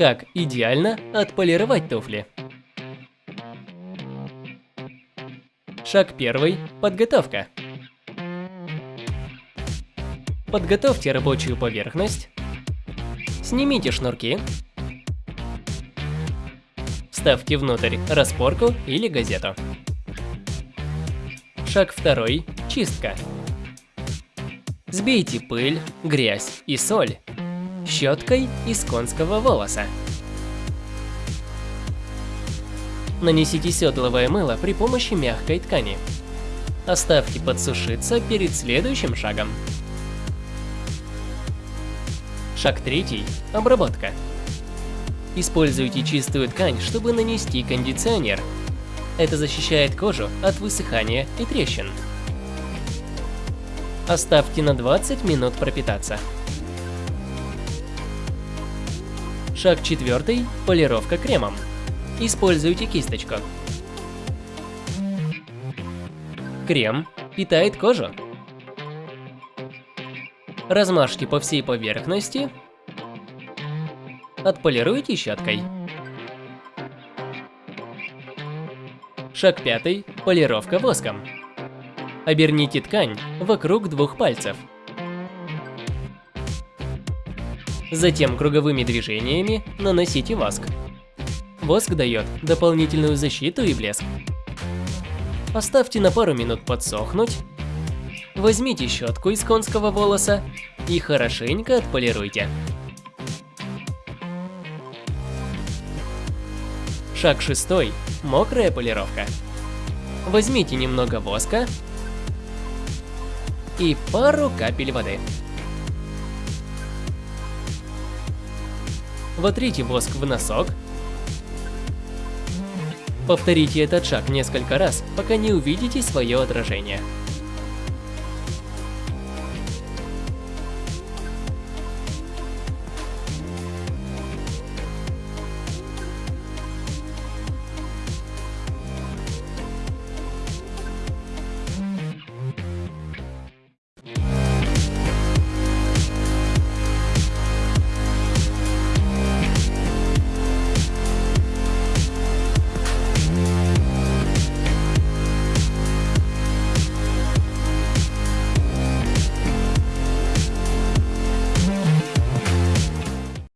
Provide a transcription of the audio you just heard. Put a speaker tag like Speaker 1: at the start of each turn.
Speaker 1: Как идеально отполировать туфли. Шаг первый. Подготовка. Подготовьте рабочую поверхность. Снимите шнурки. Вставьте внутрь распорку или газету. Шаг второй. Чистка. Сбейте пыль, грязь и соль щеткой из конского волоса. Нанесите седловое мыло при помощи мягкой ткани. Оставьте подсушиться перед следующим шагом. Шаг третий. Обработка. Используйте чистую ткань, чтобы нанести кондиционер. Это защищает кожу от высыхания и трещин. Оставьте на 20 минут пропитаться. Шаг четвертый. Полировка кремом. Используйте кисточку. Крем питает кожу. Размажьте по всей поверхности. Отполируйте щеткой. Шаг пятый. Полировка воском. Оберните ткань вокруг двух пальцев. Затем круговыми движениями наносите воск. Воск дает дополнительную защиту и блеск. Оставьте на пару минут подсохнуть. Возьмите щетку из конского волоса и хорошенько отполируйте. Шаг шестой. Мокрая полировка. Возьмите немного воска и пару капель воды. Вотрите воск в носок. Повторите этот шаг несколько раз, пока не увидите свое отражение.